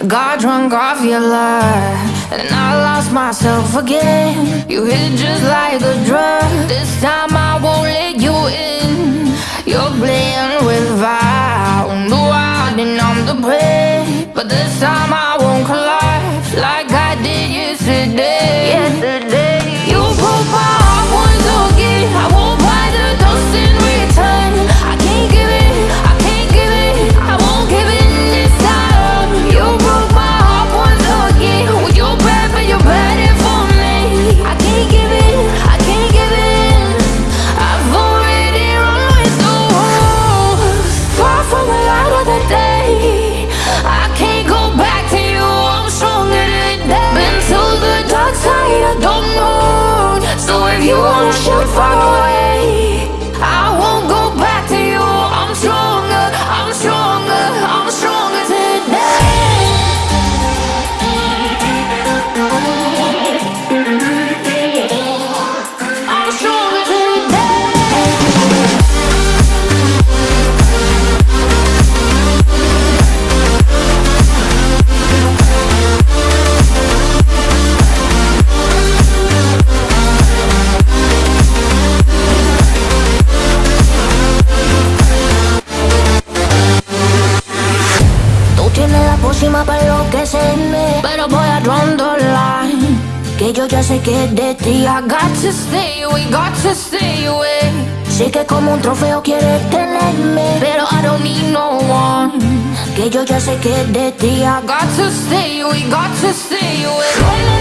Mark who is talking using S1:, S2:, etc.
S1: Got drunk off your love, and I lost myself again. You hit just like a drug. This time I won't let you in. You're playing with fire. No, I didn't I'm the prey, but this time I la pócima para enloquecerme Pero voy a draw the line Que yo ya sé que de ti I got to stay away, got to stay away. Sé que como un trofeo quieres tenerme Pero I don't need no one. Que yo ya sé que de ti I got to stay away, got to stay away